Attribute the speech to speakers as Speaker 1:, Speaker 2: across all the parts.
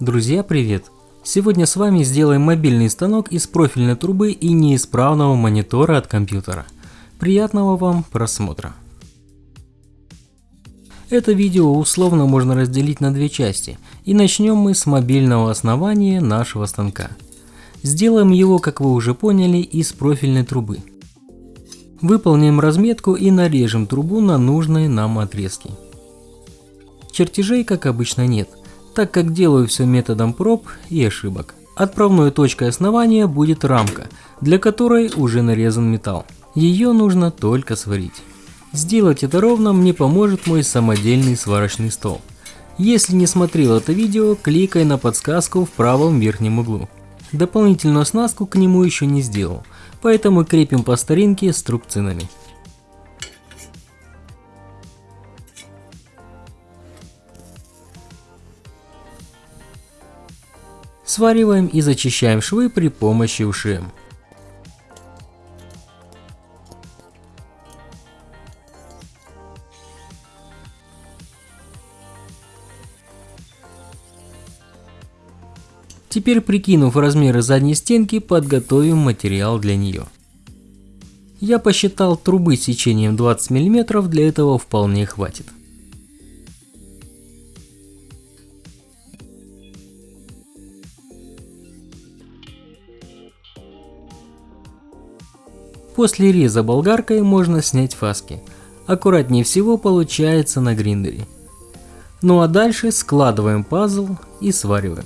Speaker 1: Друзья, привет! Сегодня с вами сделаем мобильный станок из профильной трубы и неисправного монитора от компьютера. Приятного вам просмотра! Это видео условно можно разделить на две части, и начнем мы с мобильного основания нашего станка. Сделаем его, как вы уже поняли, из профильной трубы. Выполним разметку и нарежем трубу на нужные нам отрезки. Чертежей, как обычно, нет – так как делаю все методом проб и ошибок. Отправной точкой основания будет рамка, для которой уже нарезан металл. Ее нужно только сварить. Сделать это ровно мне поможет мой самодельный сварочный стол. Если не смотрел это видео, кликай на подсказку в правом верхнем углу. Дополнительную оснастку к нему еще не сделал, поэтому крепим по старинке с Свариваем и зачищаем швы при помощи ушим. Теперь прикинув размеры задней стенки, подготовим материал для нее. Я посчитал трубы сечением 20 мм, для этого вполне хватит. После реза болгаркой можно снять фаски. Аккуратнее всего получается на гриндере. Ну а дальше складываем пазл и свариваем.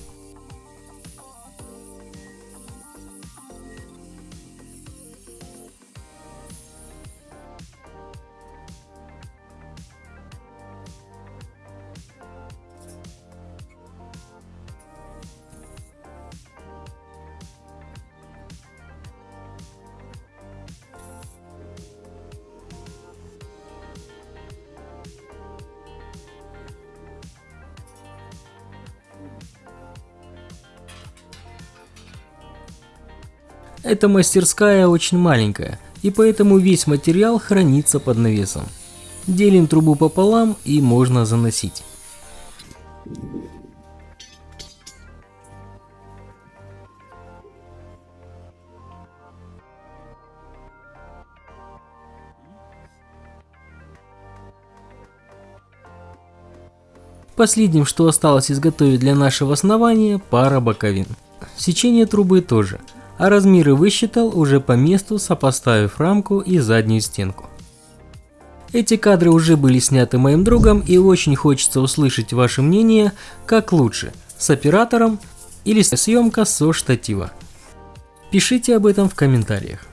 Speaker 1: Эта мастерская очень маленькая, и поэтому весь материал хранится под навесом. Делим трубу пополам и можно заносить. Последним, что осталось изготовить для нашего основания, пара боковин. Сечение трубы тоже – а размеры высчитал уже по месту, сопоставив рамку и заднюю стенку. Эти кадры уже были сняты моим другом и очень хочется услышать ваше мнение, как лучше, с оператором или съемка со штатива. Пишите об этом в комментариях.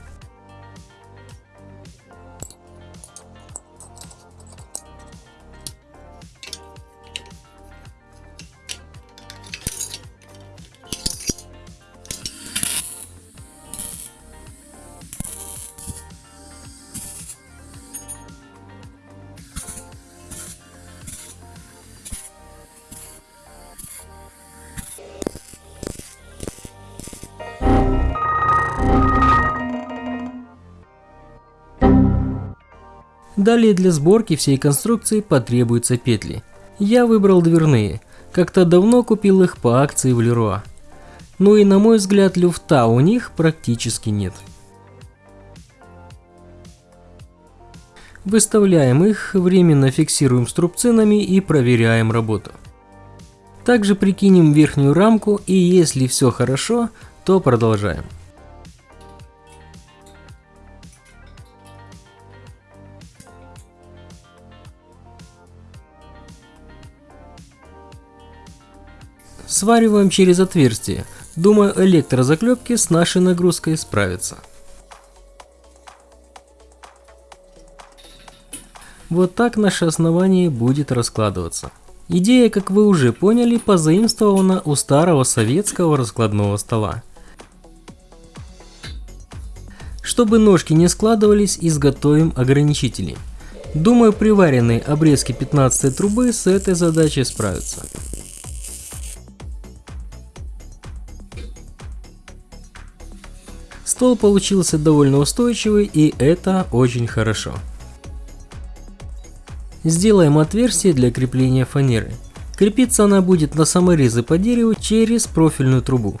Speaker 1: Далее для сборки всей конструкции потребуются петли. Я выбрал дверные, как-то давно купил их по акции в Леруа. Ну и на мой взгляд люфта у них практически нет. Выставляем их, временно фиксируем струбцинами и проверяем работу. Также прикинем верхнюю рамку и если все хорошо, то продолжаем. Свариваем через отверстие. Думаю, электрозаклепки с нашей нагрузкой справятся. Вот так наше основание будет раскладываться. Идея, как вы уже поняли, позаимствована у старого советского раскладного стола. Чтобы ножки не складывались, изготовим ограничители. Думаю, приваренные обрезки 15 трубы с этой задачей справятся. Стол получился довольно устойчивый и это очень хорошо. Сделаем отверстие для крепления фанеры. Крепиться она будет на саморезы по дереву через профильную трубу.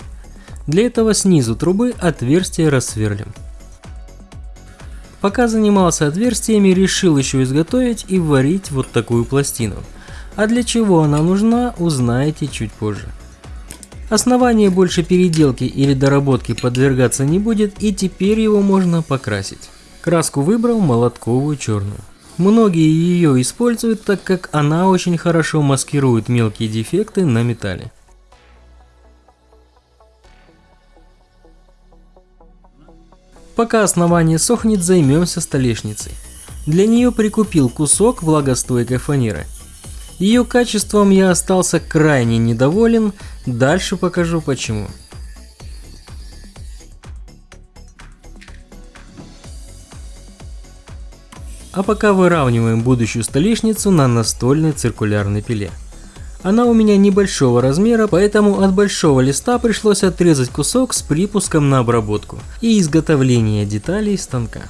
Speaker 1: Для этого снизу трубы отверстие рассверлим. Пока занимался отверстиями, решил еще изготовить и варить вот такую пластину. А для чего она нужна, узнаете чуть позже. Основание больше переделки или доработки подвергаться не будет и теперь его можно покрасить. Краску выбрал молотковую черную. Многие ее используют, так как она очень хорошо маскирует мелкие дефекты на металле. Пока основание сохнет, займемся столешницей. Для нее прикупил кусок влагостойкой фанеры. Ее качеством я остался крайне недоволен, дальше покажу почему. А пока выравниваем будущую столешницу на настольной циркулярной пиле. Она у меня небольшого размера, поэтому от большого листа пришлось отрезать кусок с припуском на обработку и изготовление деталей станка.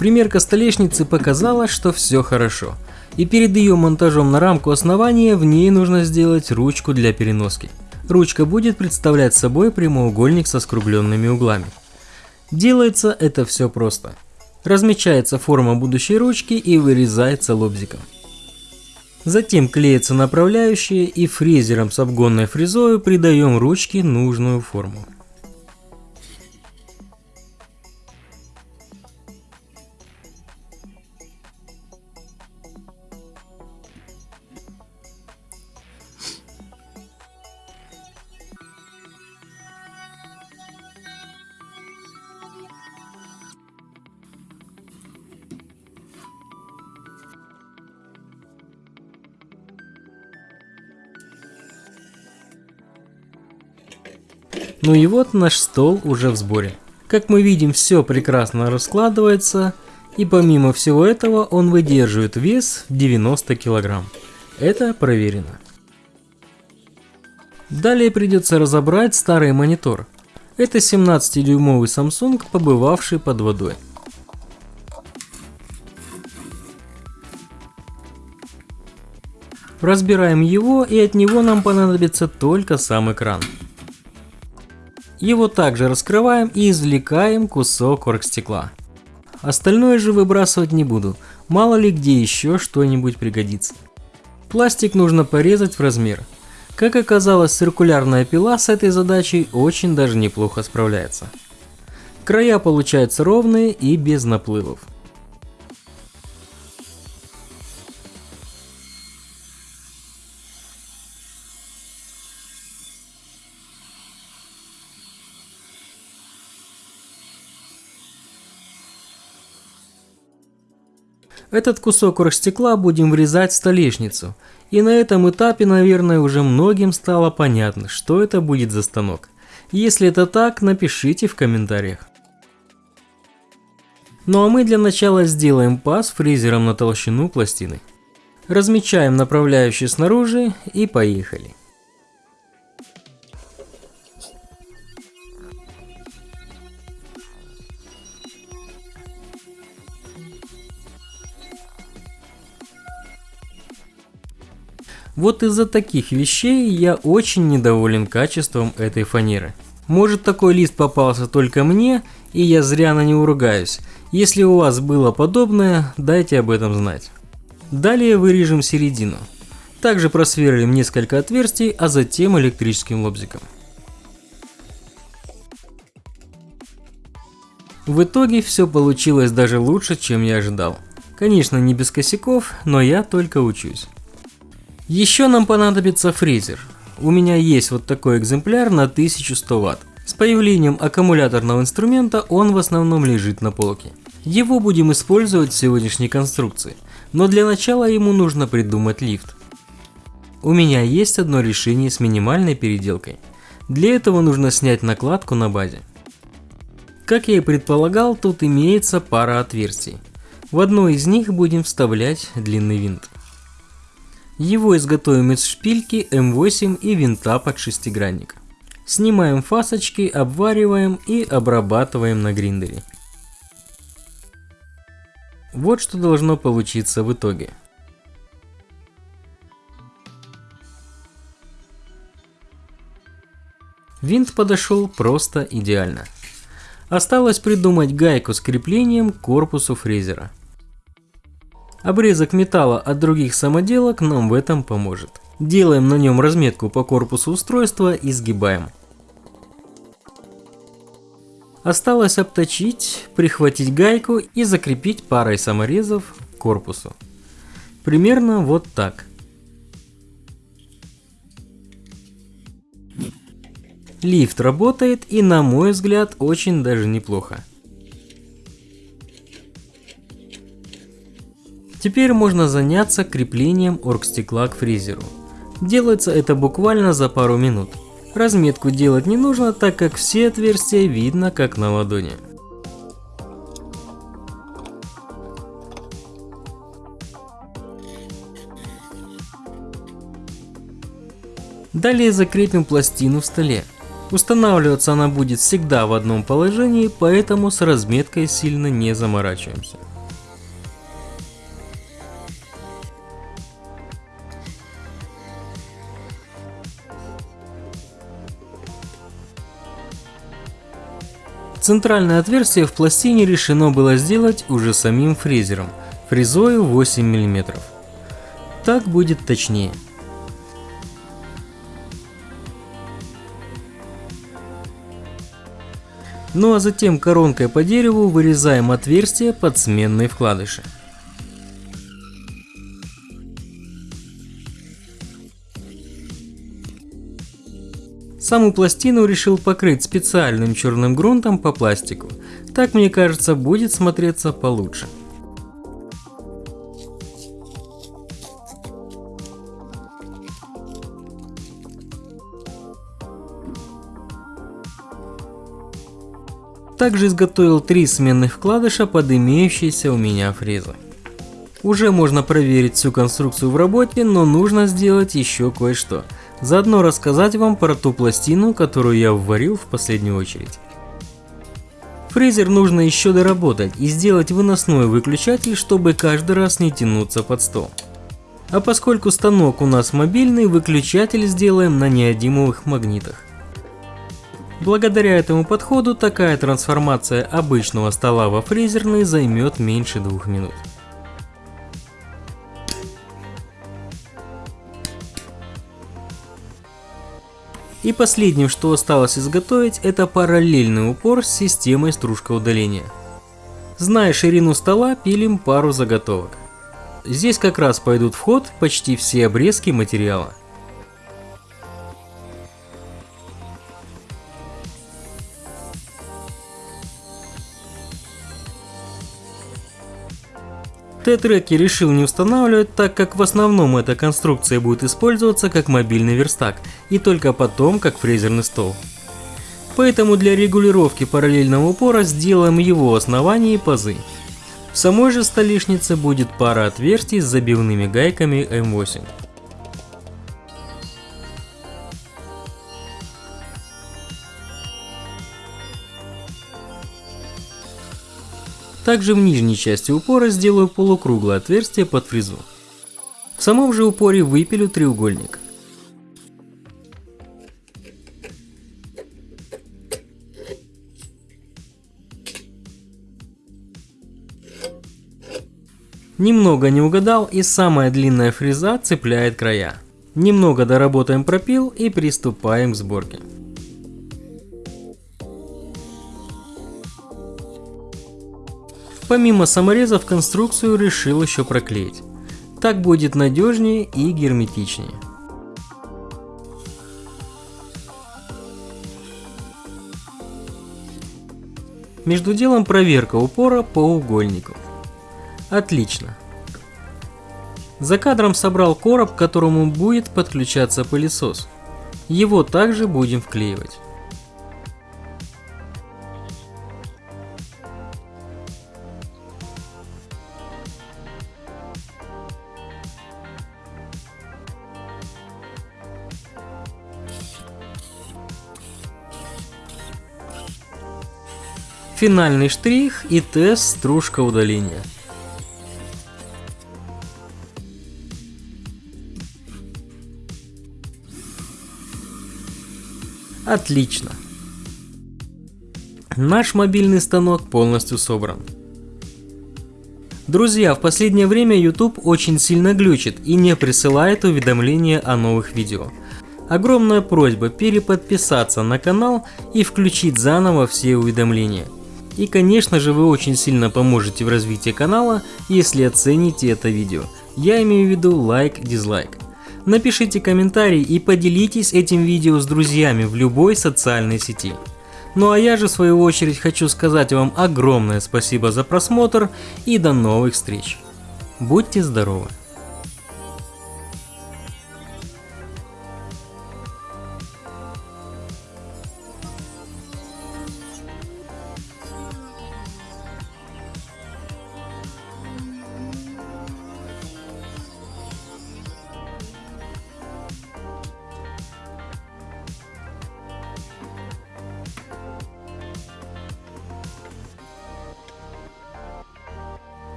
Speaker 1: Примерка столешницы показала, что все хорошо. И перед ее монтажом на рамку основания в ней нужно сделать ручку для переноски. Ручка будет представлять собой прямоугольник со скругленными углами. Делается это все просто. Размечается форма будущей ручки и вырезается лобзиком. Затем клеятся направляющие и фрезером с обгонной фрезой придаем ручке нужную форму. Ну и вот наш стол уже в сборе. Как мы видим, все прекрасно раскладывается, и помимо всего этого он выдерживает вес в 90 килограмм. Это проверено. Далее придется разобрать старый монитор. Это 17-дюймовый Samsung, побывавший под водой. Разбираем его и от него нам понадобится только сам экран. Его также раскрываем и извлекаем кусок оргстекла. Остальное же выбрасывать не буду, мало ли где еще что-нибудь пригодится. Пластик нужно порезать в размер. Как оказалось, циркулярная пила с этой задачей очень даже неплохо справляется. Края получаются ровные и без наплывов. Этот кусок оргстекла будем врезать в столешницу. И на этом этапе, наверное, уже многим стало понятно, что это будет за станок. Если это так, напишите в комментариях. Ну а мы для начала сделаем паз фрезером на толщину пластины. Размечаем направляющие снаружи и поехали. Вот из-за таких вещей я очень недоволен качеством этой фанеры. Может такой лист попался только мне, и я зря на него ругаюсь. Если у вас было подобное, дайте об этом знать. Далее вырежем середину. Также просверлим несколько отверстий, а затем электрическим лобзиком. В итоге все получилось даже лучше, чем я ожидал. Конечно, не без косяков, но я только учусь. Еще нам понадобится фрезер. У меня есть вот такой экземпляр на 1100 Вт. С появлением аккумуляторного инструмента он в основном лежит на полке. Его будем использовать в сегодняшней конструкции, но для начала ему нужно придумать лифт. У меня есть одно решение с минимальной переделкой. Для этого нужно снять накладку на базе. Как я и предполагал, тут имеется пара отверстий. В одно из них будем вставлять длинный винт. Его изготовим из шпильки М8 и винта под шестигранник. Снимаем фасочки, обвариваем и обрабатываем на гриндере. Вот что должно получиться в итоге. Винт подошел просто идеально. Осталось придумать гайку с креплением к корпусу фрезера. Обрезок металла от других самоделок нам в этом поможет. Делаем на нем разметку по корпусу устройства и сгибаем. Осталось обточить, прихватить гайку и закрепить парой саморезов к корпусу. Примерно вот так. Лифт работает и на мой взгляд очень даже неплохо. Теперь можно заняться креплением оргстекла к фрезеру. Делается это буквально за пару минут. Разметку делать не нужно, так как все отверстия видно как на ладони. Далее закрепим пластину в столе. Устанавливаться она будет всегда в одном положении, поэтому с разметкой сильно не заморачиваемся. Центральное отверстие в пластине решено было сделать уже самим фрезером, фрезою 8 мм. Так будет точнее. Ну а затем коронкой по дереву вырезаем отверстие под сменной вкладыши. Саму пластину решил покрыть специальным черным грунтом по пластику. Так мне кажется будет смотреться получше. Также изготовил три сменных вкладыша под имеющиеся у меня фрезы. Уже можно проверить всю конструкцию в работе, но нужно сделать еще кое-что. Заодно рассказать вам про ту пластину, которую я вварил в последнюю очередь. Фрезер нужно еще доработать и сделать выносной выключатель, чтобы каждый раз не тянуться под стол. А поскольку станок у нас мобильный, выключатель сделаем на неодимовых магнитах. Благодаря этому подходу такая трансформация обычного стола во фрезерный займет меньше двух минут. И последним, что осталось изготовить, это параллельный упор с системой стружка удаления. Зная ширину стола, пилим пару заготовок. Здесь как раз пойдут в ход почти все обрезки материала. Т-треки решил не устанавливать, так как в основном эта конструкция будет использоваться как мобильный верстак и только потом как фрезерный стол. Поэтому для регулировки параллельного упора сделаем его основание и пазы. В самой же столешнице будет пара отверстий с забивными гайками М8. Также в нижней части упора сделаю полукруглое отверстие под фрезу. В самом же упоре выпилю треугольник. Немного не угадал и самая длинная фреза цепляет края. Немного доработаем пропил и приступаем к сборке. Помимо саморезов конструкцию решил еще проклеить. Так будет надежнее и герметичнее. Между делом проверка упора по угольнику. Отлично. За кадром собрал короб, к которому будет подключаться пылесос. Его также будем вклеивать. Финальный штрих и тест стружка удаления. Отлично. Наш мобильный станок полностью собран. Друзья, в последнее время YouTube очень сильно глючит и не присылает уведомления о новых видео. Огромная просьба переподписаться на канал и включить заново все уведомления – и конечно же вы очень сильно поможете в развитии канала, если оцените это видео. Я имею в виду лайк, дизлайк. Напишите комментарий и поделитесь этим видео с друзьями в любой социальной сети. Ну а я же в свою очередь хочу сказать вам огромное спасибо за просмотр и до новых встреч. Будьте здоровы!